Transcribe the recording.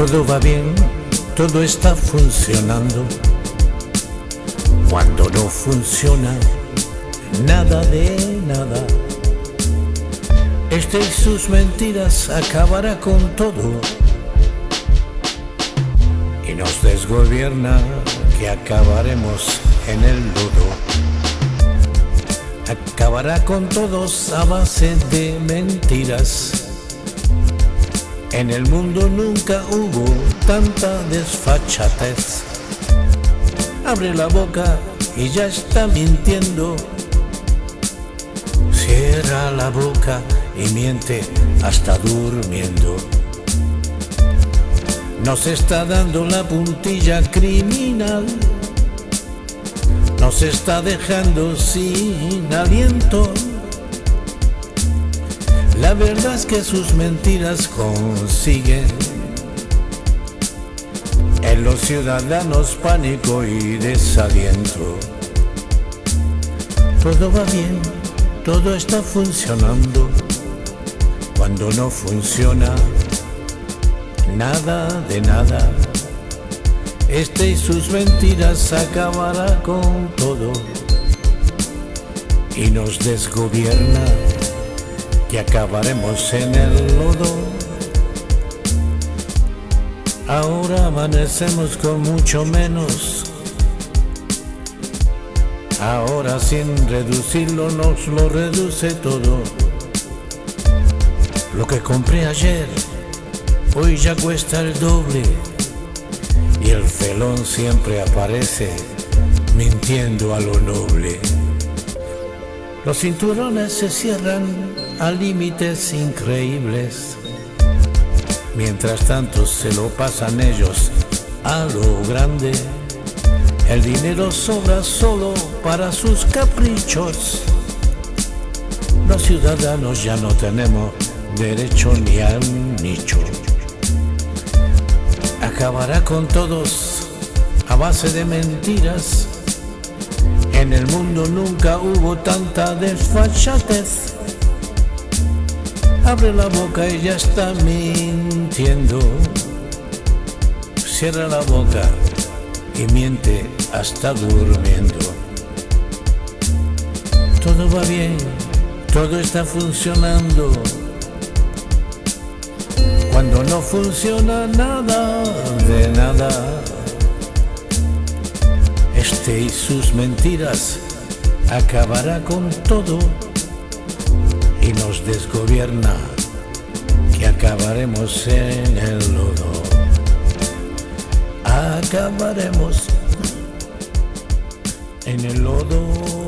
Todo va bien, todo está funcionando. Cuando no funciona, nada de nada. Este y sus mentiras acabará con todo. Y nos desgobierna que acabaremos en el lodo. Acabará con todos a base de mentiras. En el mundo nunca hubo tanta desfachatez. Abre la boca y ya está mintiendo. Cierra la boca y miente hasta durmiendo. Nos está dando la puntilla criminal. Nos está dejando sin aliento. La verdad es que sus mentiras consiguen en los ciudadanos pánico y desaliento. Todo va bien, todo está funcionando. Cuando no funciona, nada de nada. Este y sus mentiras acabará con todo y nos desgobierna que acabaremos en el lodo. Ahora amanecemos con mucho menos. Ahora sin reducirlo nos lo reduce todo. Lo que compré ayer, hoy ya cuesta el doble. Y el felón siempre aparece mintiendo a lo noble. Los cinturones se cierran a límites increíbles. Mientras tanto se lo pasan ellos a lo grande. El dinero sobra solo para sus caprichos. Los ciudadanos ya no tenemos derecho ni a un nicho. Acabará con todos a base de mentiras. En el mundo nunca hubo tanta desfachatez. Abre la boca y ya está mintiendo. Cierra la boca y miente hasta durmiendo. Todo va bien, todo está funcionando. Cuando no funciona nada de nada. Este y sus mentiras acabará con todo y nos desgobierna que acabaremos en el lodo. Acabaremos en el lodo.